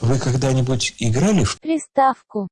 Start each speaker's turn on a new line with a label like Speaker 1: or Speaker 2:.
Speaker 1: Вы когда-нибудь играли в
Speaker 2: Приставку.